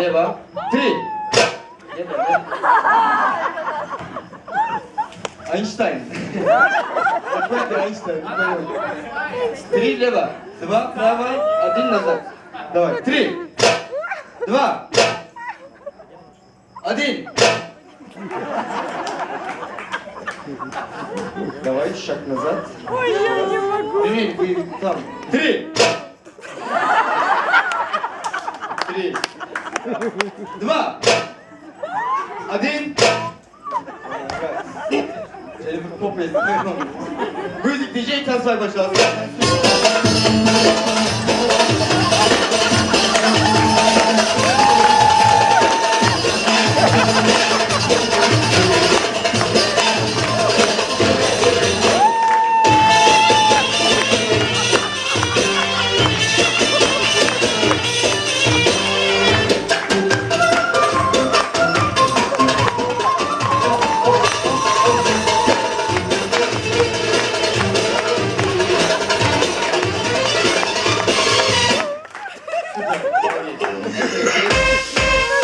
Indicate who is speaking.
Speaker 1: Lewa. Three. Jeden. Einstein. Какой ты Einstein? Не понял. Три лево. Два право. Один назад. Давай. Три. Два. Один. Давай шаг назад.
Speaker 2: Ой, я не могу.
Speaker 1: Привет, вы там. Три. Три. Два. Один. Şöyle bir pop et. Müzik DJ Tansay başlasın. いやいやいや